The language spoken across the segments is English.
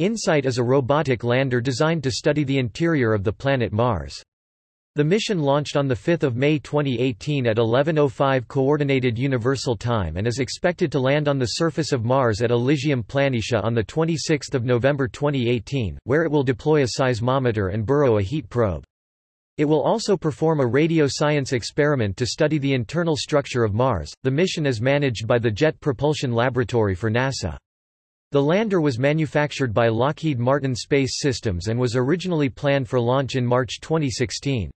InSight is a robotic lander designed to study the interior of the planet Mars. The mission launched on 5 May 2018 at 11.05 Coordinated Universal Time and is expected to land on the surface of Mars at Elysium Planitia on 26 November 2018, where it will deploy a seismometer and burrow a heat probe. It will also perform a radio science experiment to study the internal structure of Mars. The mission is managed by the Jet Propulsion Laboratory for NASA. The lander was manufactured by Lockheed Martin Space Systems and was originally planned for launch in March 2016.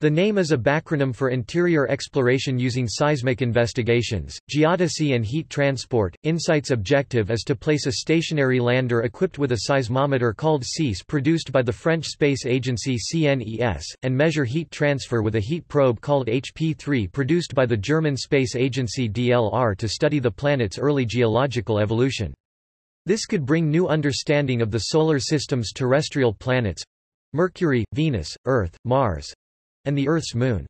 The name is a backronym for Interior Exploration Using Seismic Investigations, Geodesy and Heat Transport. InSight's objective is to place a stationary lander equipped with a seismometer called SEIS produced by the French space agency CNES, and measure heat transfer with a heat probe called HP3 produced by the German space agency DLR to study the planet's early geological evolution. This could bring new understanding of the Solar System's terrestrial planets—Mercury, Venus, Earth, Mars—and the Earth's moon.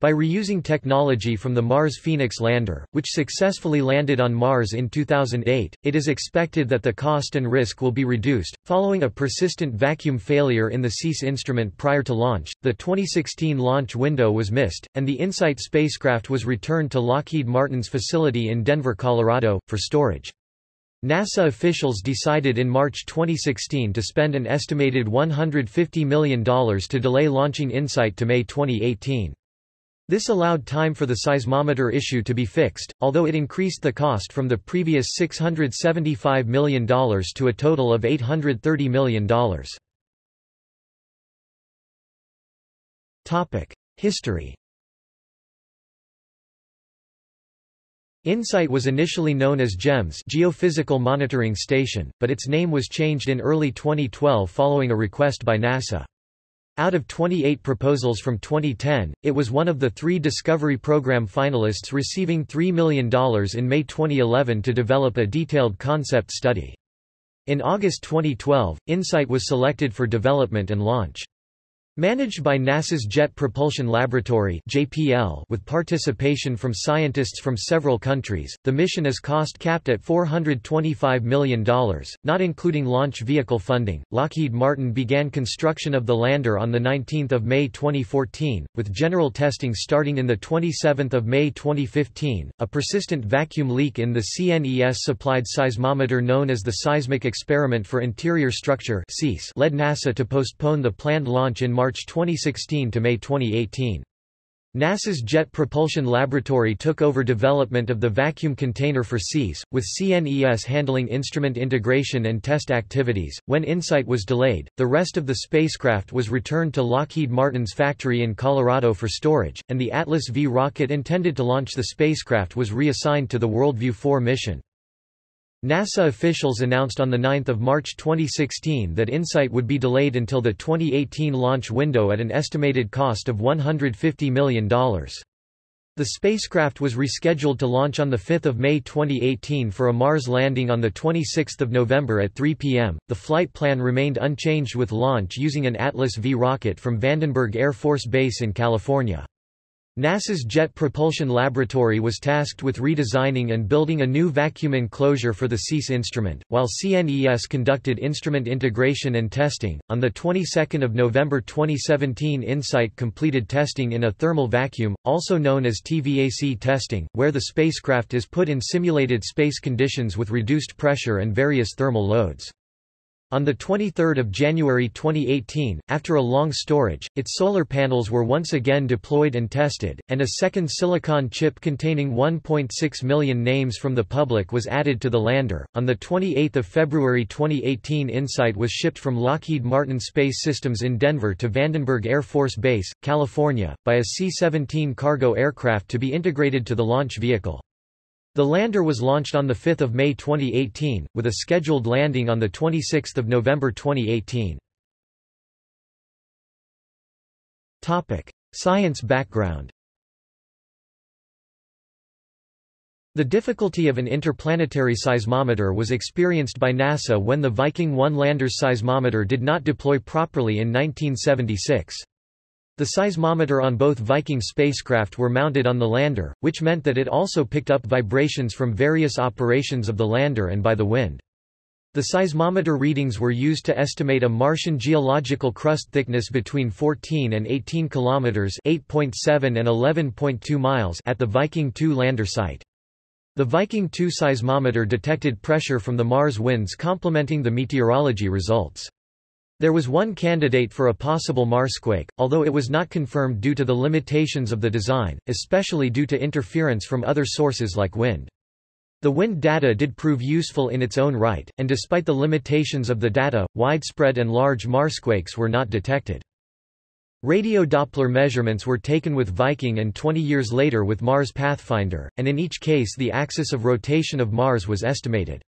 By reusing technology from the Mars Phoenix lander, which successfully landed on Mars in 2008, it is expected that the cost and risk will be reduced. Following a persistent vacuum failure in the SEIS instrument prior to launch, the 2016 launch window was missed, and the InSight spacecraft was returned to Lockheed Martin's facility in Denver, Colorado, for storage. NASA officials decided in March 2016 to spend an estimated $150 million to delay launching InSight to May 2018. This allowed time for the seismometer issue to be fixed, although it increased the cost from the previous $675 million to a total of $830 million. History InSight was initially known as GEMS Geophysical Monitoring Station, but its name was changed in early 2012 following a request by NASA. Out of 28 proposals from 2010, it was one of the three Discovery Program finalists receiving $3 million in May 2011 to develop a detailed concept study. In August 2012, InSight was selected for development and launch. Managed by NASA's Jet Propulsion Laboratory (JPL), with participation from scientists from several countries, the mission is cost-capped at $425 million, not including launch vehicle funding. Lockheed Martin began construction of the lander on the 19th of May 2014, with general testing starting in the 27th of May 2015. A persistent vacuum leak in the CNES-supplied seismometer known as the Seismic Experiment for Interior Structure (SEIS) led NASA to postpone the planned launch in March 2016 to May 2018. NASA's Jet Propulsion Laboratory took over development of the vacuum container for SEIS, with CNES handling instrument integration and test activities. When InSight was delayed, the rest of the spacecraft was returned to Lockheed Martin's factory in Colorado for storage, and the Atlas V rocket intended to launch the spacecraft was reassigned to the WorldView 4 mission. NASA officials announced on 9 March 2016 that InSight would be delayed until the 2018 launch window at an estimated cost of $150 million. The spacecraft was rescheduled to launch on 5 May 2018 for a Mars landing on 26 November at 3 p.m. The flight plan remained unchanged with launch using an Atlas V rocket from Vandenberg Air Force Base in California. NASA's Jet Propulsion Laboratory was tasked with redesigning and building a new vacuum enclosure for the SEIS instrument, while CNES conducted instrument integration and testing. On the 22nd of November 2017, InSight completed testing in a thermal vacuum, also known as TVAC testing, where the spacecraft is put in simulated space conditions with reduced pressure and various thermal loads. On 23 January 2018, after a long storage, its solar panels were once again deployed and tested, and a second silicon chip containing 1.6 million names from the public was added to the lander. On 28 February 2018 InSight was shipped from Lockheed Martin Space Systems in Denver to Vandenberg Air Force Base, California, by a C-17 cargo aircraft to be integrated to the launch vehicle. The lander was launched on 5 May 2018, with a scheduled landing on 26 November 2018. Science background The difficulty of an interplanetary seismometer was experienced by NASA when the Viking 1 lander's seismometer did not deploy properly in 1976. The seismometer on both Viking spacecraft were mounted on the lander, which meant that it also picked up vibrations from various operations of the lander and by the wind. The seismometer readings were used to estimate a Martian geological crust thickness between 14 and 18 kilometers (8.7 and 11.2 miles) at the Viking 2 lander site. The Viking 2 seismometer detected pressure from the Mars winds complementing the meteorology results. There was one candidate for a possible Marsquake, although it was not confirmed due to the limitations of the design, especially due to interference from other sources like wind. The wind data did prove useful in its own right, and despite the limitations of the data, widespread and large Marsquakes were not detected. Radio Doppler measurements were taken with Viking and 20 years later with Mars Pathfinder, and in each case the axis of rotation of Mars was estimated.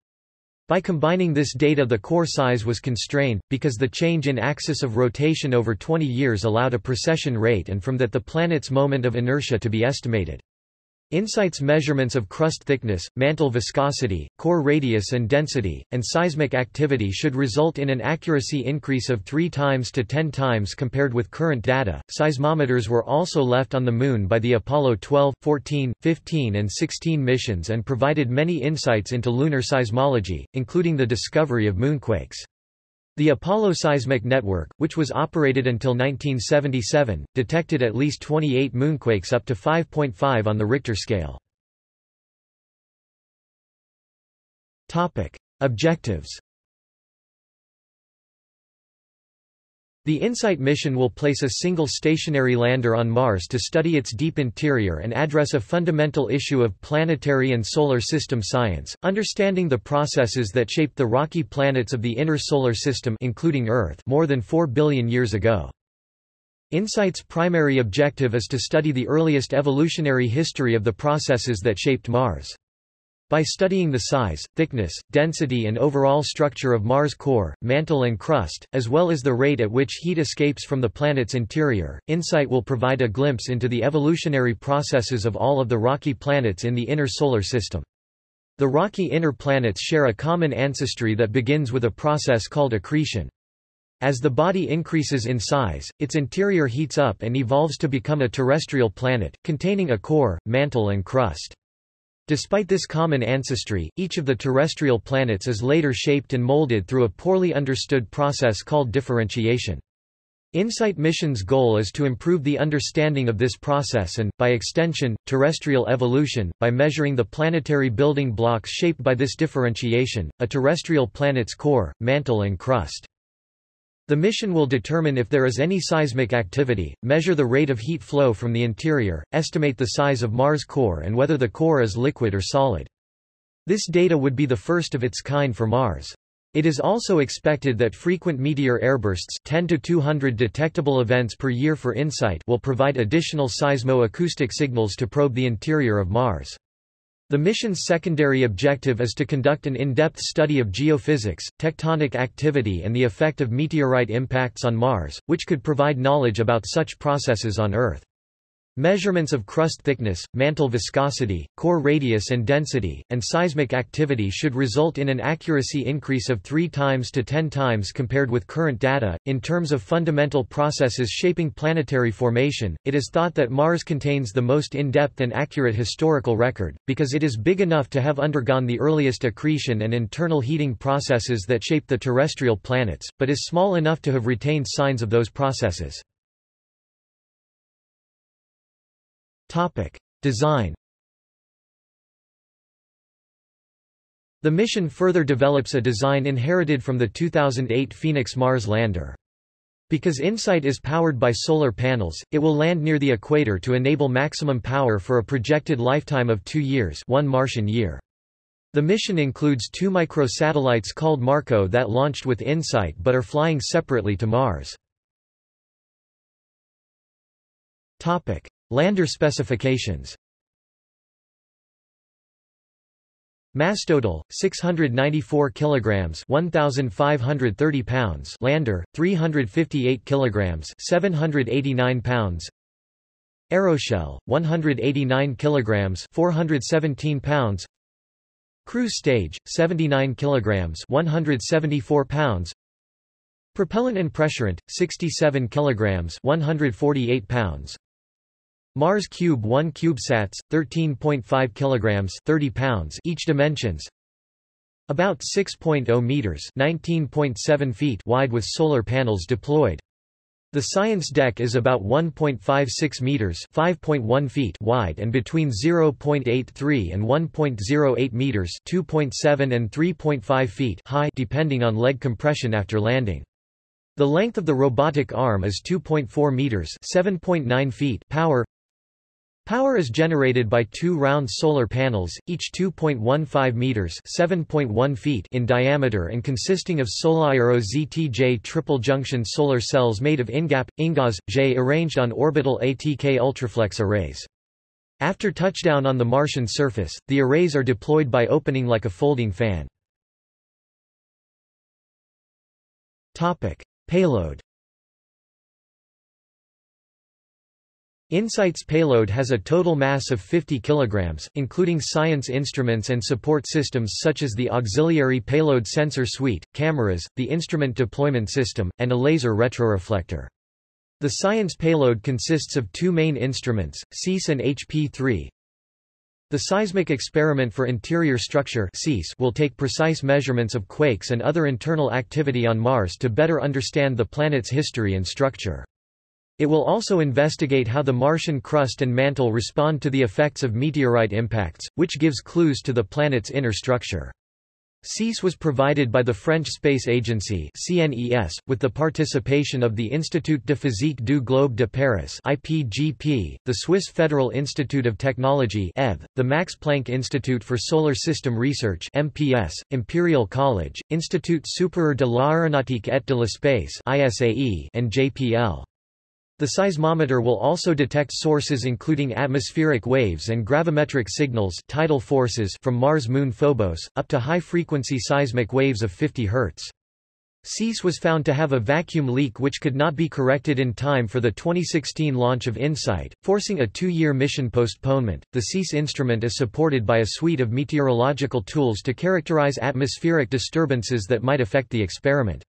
By combining this data the core size was constrained, because the change in axis of rotation over 20 years allowed a precession rate and from that the planet's moment of inertia to be estimated. InSight's measurements of crust thickness, mantle viscosity, core radius and density, and seismic activity should result in an accuracy increase of 3 times to 10 times compared with current data. Seismometers were also left on the Moon by the Apollo 12, 14, 15, and 16 missions and provided many insights into lunar seismology, including the discovery of moonquakes. The Apollo Seismic Network, which was operated until 1977, detected at least 28 moonquakes up to 5.5 on the Richter scale. Objectives The InSight mission will place a single stationary lander on Mars to study its deep interior and address a fundamental issue of planetary and solar system science, understanding the processes that shaped the rocky planets of the inner solar system including Earth more than 4 billion years ago. InSight's primary objective is to study the earliest evolutionary history of the processes that shaped Mars. By studying the size, thickness, density and overall structure of Mars' core, mantle and crust, as well as the rate at which heat escapes from the planet's interior, InSight will provide a glimpse into the evolutionary processes of all of the rocky planets in the inner solar system. The rocky inner planets share a common ancestry that begins with a process called accretion. As the body increases in size, its interior heats up and evolves to become a terrestrial planet, containing a core, mantle and crust. Despite this common ancestry, each of the terrestrial planets is later shaped and molded through a poorly understood process called differentiation. InSight mission's goal is to improve the understanding of this process and, by extension, terrestrial evolution, by measuring the planetary building blocks shaped by this differentiation, a terrestrial planet's core, mantle and crust. The mission will determine if there is any seismic activity, measure the rate of heat flow from the interior, estimate the size of Mars' core and whether the core is liquid or solid. This data would be the first of its kind for Mars. It is also expected that frequent meteor airbursts 10 to 200 detectable events per year for InSight will provide additional seismo-acoustic signals to probe the interior of Mars. The mission's secondary objective is to conduct an in-depth study of geophysics, tectonic activity and the effect of meteorite impacts on Mars, which could provide knowledge about such processes on Earth. Measurements of crust thickness, mantle viscosity, core radius and density, and seismic activity should result in an accuracy increase of 3 times to 10 times compared with current data. In terms of fundamental processes shaping planetary formation, it is thought that Mars contains the most in-depth and accurate historical record, because it is big enough to have undergone the earliest accretion and internal heating processes that shaped the terrestrial planets, but is small enough to have retained signs of those processes. Topic. Design The mission further develops a design inherited from the 2008 Phoenix Mars lander. Because InSight is powered by solar panels, it will land near the equator to enable maximum power for a projected lifetime of two years one Martian year. The mission includes two microsatellites called MarCO that launched with InSight but are flying separately to Mars. Lander specifications. Mass total 694 kilograms 1530 pounds. Lander 358 kilograms 789 pounds. Aeroshell 189 kilograms 417 pounds. Cruise stage 79 kilograms 174 pounds. Propellant and pressurant 67 kilograms 148 pounds Mars Cube 1 CubeSats, 13.5 kilograms 30 pounds each dimensions. About 6.0 meters (19.7 feet) wide with solar panels deployed. The science deck is about 1.56 meters (5.1 feet) wide and between 0.83 and 1.08 meters (2.7 and 3.5 feet) high depending on leg compression after landing. The length of the robotic arm is 2.4 meters (7.9 feet). Power Power is generated by two round solar panels, each 2.15 meters (7.1 feet) in diameter and consisting of SolAero ZTJ triple junction solar cells made of INGAP INGAS J arranged on orbital ATK ultraflex arrays. After touchdown on the Martian surface, the arrays are deployed by opening like a folding fan. Topic: Payload InSight's payload has a total mass of 50 kg, including science instruments and support systems such as the Auxiliary Payload Sensor Suite, cameras, the Instrument Deployment System, and a laser retroreflector. The science payload consists of two main instruments, SEIS and HP-3. The Seismic Experiment for Interior Structure will take precise measurements of quakes and other internal activity on Mars to better understand the planet's history and structure. It will also investigate how the Martian crust and mantle respond to the effects of meteorite impacts, which gives clues to the planet's inner structure. SEIS was provided by the French Space Agency CNES, with the participation of the Institut de Physique du Globe de Paris IPGP, the Swiss Federal Institute of Technology ETH, the Max Planck Institute for Solar System Research MPS, Imperial College, Institut supérieur de l'aéronautique et de l'espace ISAE, and JPL. The seismometer will also detect sources including atmospheric waves and gravimetric signals tidal forces from Mars-Moon Phobos, up to high-frequency seismic waves of 50 Hz. SEIS was found to have a vacuum leak which could not be corrected in time for the 2016 launch of InSight, forcing a two-year mission postponement. The SEIS instrument is supported by a suite of meteorological tools to characterize atmospheric disturbances that might affect the experiment.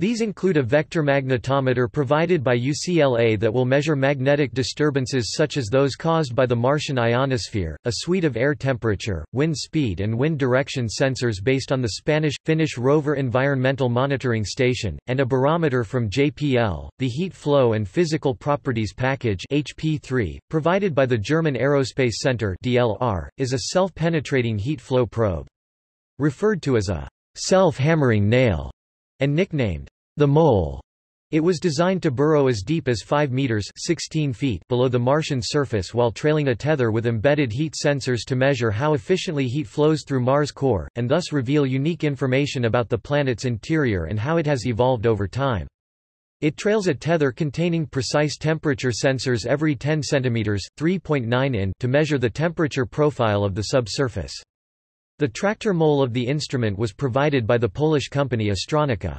These include a vector magnetometer provided by UCLA that will measure magnetic disturbances such as those caused by the Martian ionosphere, a suite of air temperature, wind speed and wind direction sensors based on the Spanish-Finnish Rover Environmental Monitoring Station, and a barometer from JPL. The Heat Flow and Physical Properties Package HP3, provided by the German Aerospace Center DLR, is a self-penetrating heat flow probe. Referred to as a self-hammering nail and nicknamed the mole. It was designed to burrow as deep as 5 meters 16 feet below the Martian surface while trailing a tether with embedded heat sensors to measure how efficiently heat flows through Mars' core, and thus reveal unique information about the planet's interior and how it has evolved over time. It trails a tether containing precise temperature sensors every 10 cm 3.9 in to measure the temperature profile of the subsurface. The tractor mole of the instrument was provided by the Polish company Astronika.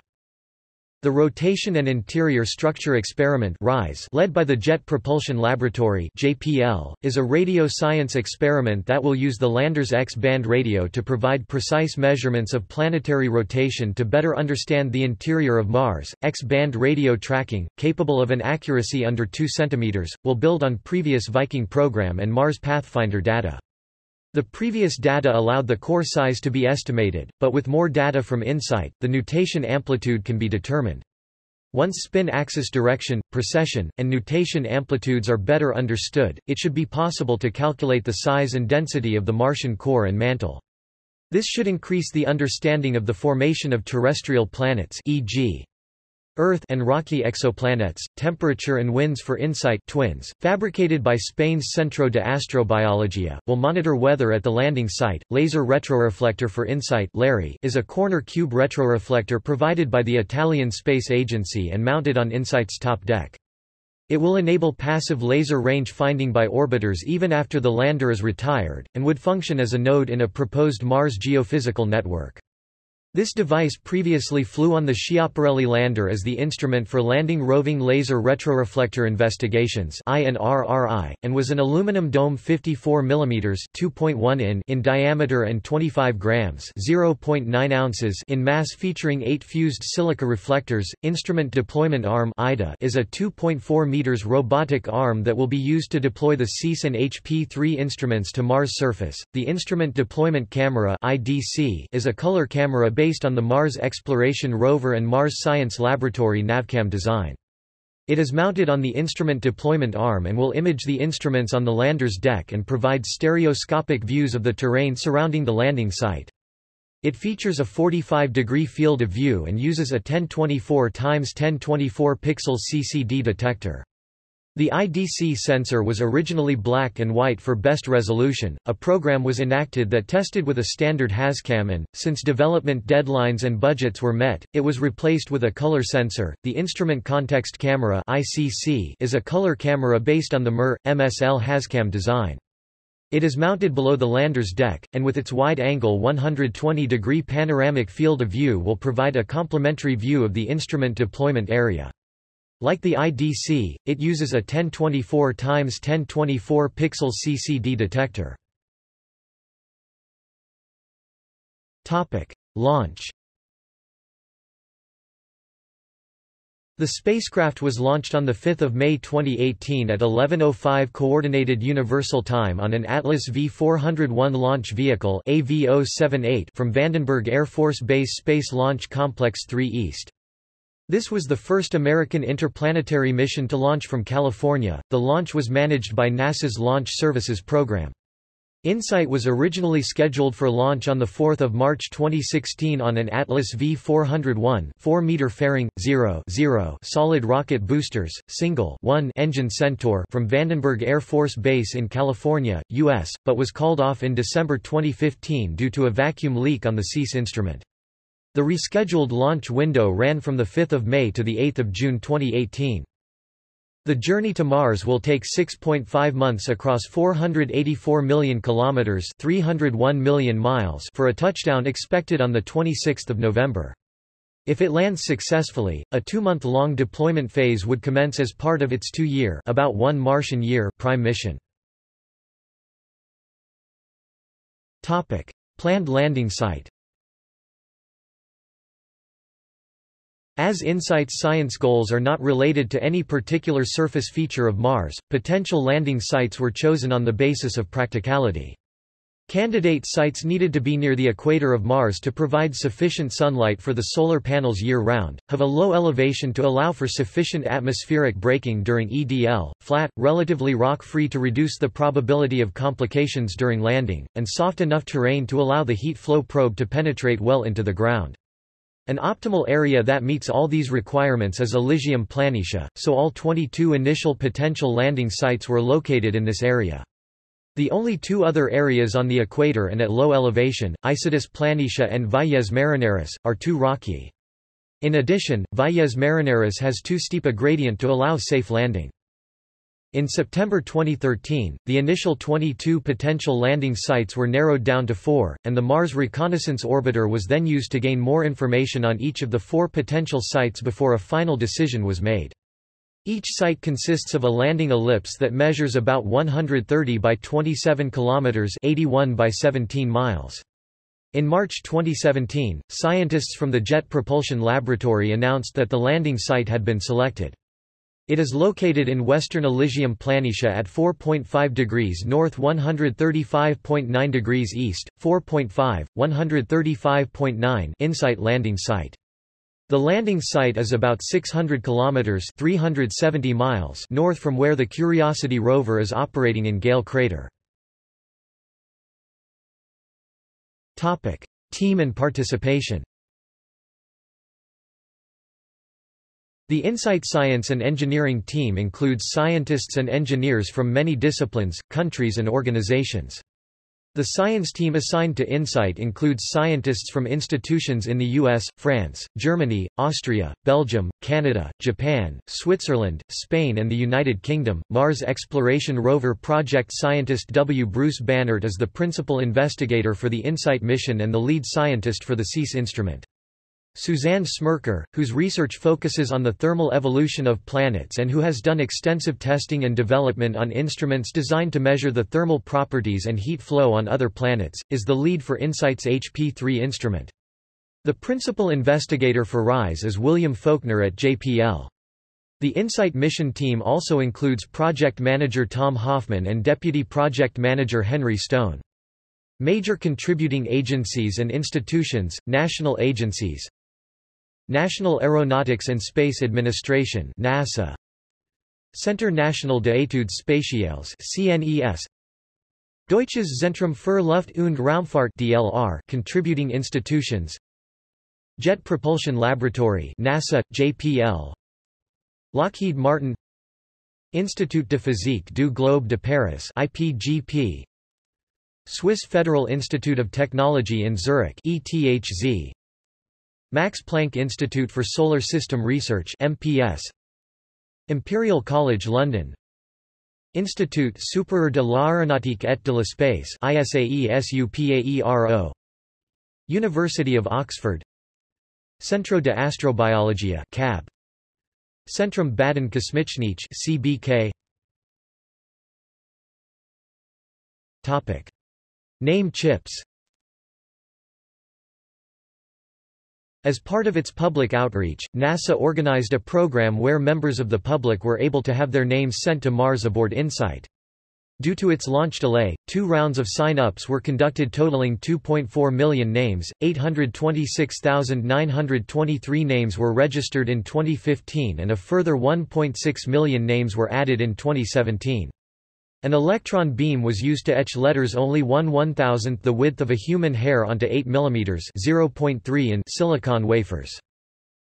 The Rotation and Interior Structure Experiment RISE, led by the Jet Propulsion Laboratory JPL, is a radio science experiment that will use the lander's X-band radio to provide precise measurements of planetary rotation to better understand the interior of Mars. X-band radio tracking, capable of an accuracy under 2 cm, will build on previous Viking program and Mars Pathfinder data. The previous data allowed the core size to be estimated, but with more data from InSight, the nutation amplitude can be determined. Once spin axis direction, precession, and nutation amplitudes are better understood, it should be possible to calculate the size and density of the Martian core and mantle. This should increase the understanding of the formation of terrestrial planets e.g. Earth and rocky exoplanets, temperature and winds for InSight twins, fabricated by Spain's Centro de Astrobiología, will monitor weather at the landing site. Laser retroreflector for InSight LARI is a corner cube retroreflector provided by the Italian Space Agency and mounted on InSight's top deck. It will enable passive laser range finding by orbiters even after the lander is retired, and would function as a node in a proposed Mars geophysical network. This device previously flew on the Schiaparelli lander as the instrument for landing roving laser retroreflector investigations and was an aluminum dome 54 mm 2.1 in in diameter and 25 grams 0.9 ounces in mass featuring eight fused silica reflectors. Instrument Deployment Arm is a 2.4 meters robotic arm that will be used to deploy the SEIS and HP-3 instruments to Mars surface. The Instrument Deployment Camera is a color camera based on the Mars Exploration Rover and Mars Science Laboratory Navcam design. It is mounted on the instrument deployment arm and will image the instruments on the lander's deck and provide stereoscopic views of the terrain surrounding the landing site. It features a 45-degree field of view and uses a 1024 x 1024 pixels CCD detector. The IDC sensor was originally black and white for best resolution. A program was enacted that tested with a standard HazCam and, since development deadlines and budgets were met, it was replaced with a color sensor. The Instrument Context Camera (ICC) is a color camera based on the MER MSL HazCam design. It is mounted below the lander's deck, and with its wide-angle 120-degree panoramic field of view will provide a complementary view of the instrument deployment area. Like the IDC, it uses a 1024 x 1024 pixels CCD detector. Topic: Launch. The spacecraft was launched on 5 May 2018 at 11.05 Coordinated Universal Time on an Atlas V-401 launch vehicle oh from Vandenberg Air Force Base Space Launch Complex 3 East. This was the first American interplanetary mission to launch from California. The launch was managed by NASA's Launch Services Program. InSight was originally scheduled for launch on 4 March 2016 on an Atlas V401 4-meter fairing, 0, 0 solid rocket boosters, single 1 engine Centaur from Vandenberg Air Force Base in California, U.S., but was called off in December 2015 due to a vacuum leak on the SEIS instrument. The rescheduled launch window ran from 5 May to 8 June 2018. The journey to Mars will take 6.5 months across 484 million kilometers, 301 million miles for a touchdown expected on the 26th of November. If it lands successfully, a two-month-long deployment phase would commence as part of its two-year about one Martian year prime mission. Topic: Planned landing site. As InSight's science goals are not related to any particular surface feature of Mars, potential landing sites were chosen on the basis of practicality. Candidate sites needed to be near the equator of Mars to provide sufficient sunlight for the solar panels year-round, have a low elevation to allow for sufficient atmospheric braking during EDL, flat, relatively rock-free to reduce the probability of complications during landing, and soft enough terrain to allow the heat flow probe to penetrate well into the ground. An optimal area that meets all these requirements is Elysium Planitia, so all 22 initial potential landing sites were located in this area. The only two other areas on the equator and at low elevation, Isidis Planitia and Valles Marineris, are too rocky. In addition, Valles Marineris has too steep a gradient to allow safe landing. In September 2013, the initial 22 potential landing sites were narrowed down to four, and the Mars Reconnaissance Orbiter was then used to gain more information on each of the four potential sites before a final decision was made. Each site consists of a landing ellipse that measures about 130 by 27 kilometers, 81 by 17 miles. In March 2017, scientists from the Jet Propulsion Laboratory announced that the landing site had been selected. It is located in western Elysium Planitia at 4.5 degrees north 135.9 degrees east, 4.5, 135.9 InSight landing site. The landing site is about 600 kilometers 370 miles north from where the Curiosity rover is operating in Gale Crater. Topic: Team and participation. The InSight Science and Engineering team includes scientists and engineers from many disciplines, countries and organizations. The science team assigned to InSight includes scientists from institutions in the US, France, Germany, Austria, Belgium, Canada, Japan, Switzerland, Spain and the United Kingdom. Mars Exploration Rover project scientist W. Bruce Banerdt is the principal investigator for the InSight mission and the lead scientist for the SEIS instrument. Suzanne Smrekar, whose research focuses on the thermal evolution of planets and who has done extensive testing and development on instruments designed to measure the thermal properties and heat flow on other planets, is the lead for InSight's HP-3 instrument. The principal investigator for RISE is William Folkner at JPL. The InSight mission team also includes project manager Tom Hoffman and deputy project manager Henry Stone. Major contributing agencies and institutions, national agencies, National Aeronautics and Space Administration NASA Centre National des Études Spatiales CNES Deutsches Zentrum für Luft- und Raumfahrt DLR contributing institutions Jet Propulsion Laboratory NASA JPL Lockheed Martin Institut de Physique du Globe de Paris IPGP Swiss Federal Institute of Technology in Zurich ETHZ Max Planck Institute for Solar System Research MPS Imperial College London. Institut supérieur de l'aéronautique et de l'espace University of Oxford. Centro de Astrobiologia CAB Centrum Badań Kosmicznych CBK Topic. Name chips As part of its public outreach, NASA organized a program where members of the public were able to have their names sent to Mars aboard InSight. Due to its launch delay, two rounds of sign-ups were conducted totaling 2.4 million names, 826,923 names were registered in 2015 and a further 1.6 million names were added in 2017. An electron beam was used to etch letters only 1 1000th the width of a human hair onto 8 mm 0.3 in silicon wafers.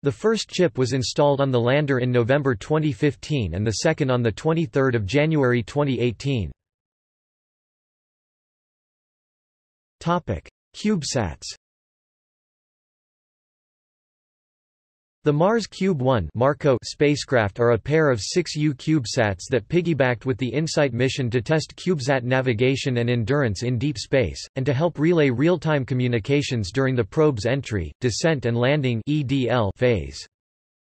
The first chip was installed on the lander in November 2015 and the second on 23 January 2018. CubeSats The Mars Cube 1 MarCO spacecraft are a pair of six U CubeSats that piggybacked with the InSight mission to test CubeSat navigation and endurance in deep space, and to help relay real-time communications during the probe's entry, descent and landing EDL phase.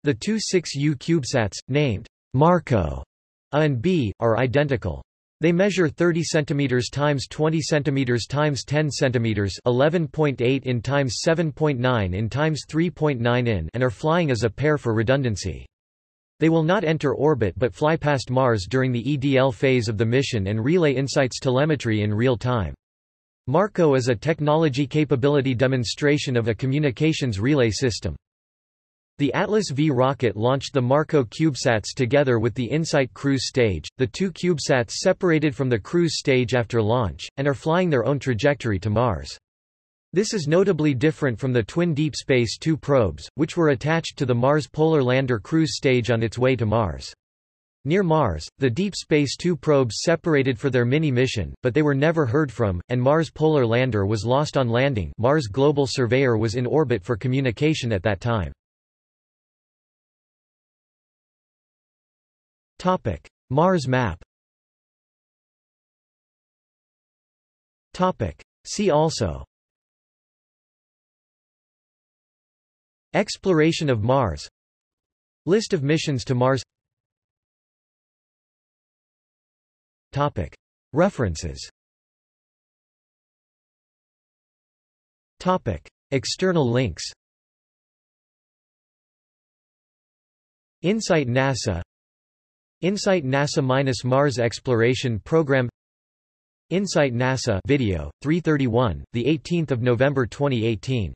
The two 6U CubeSats, named MarCO A and B, are identical. They measure 30 cm times 20 cm times 10 cm 11.8 in times 7.9 in times 3.9 in and are flying as a pair for redundancy. They will not enter orbit but fly past Mars during the EDL phase of the mission and relay InSight's telemetry in real time. MarCO is a technology capability demonstration of a communications relay system. The Atlas V rocket launched the MarCO CubeSats together with the InSight cruise stage, the two CubeSats separated from the cruise stage after launch, and are flying their own trajectory to Mars. This is notably different from the twin Deep Space Two probes, which were attached to the Mars Polar Lander cruise stage on its way to Mars. Near Mars, the Deep Space Two probes separated for their mini-mission, but they were never heard from, and Mars Polar Lander was lost on landing Mars Global Surveyor was in orbit for communication at that time. Topic: Mars map. Topic: See also. Exploration of Mars. List of missions to Mars. Topic: References. Topic: External links. InSight NASA InSight NASA-Mars Exploration Program. InSight NASA video, 331, 18 November 2018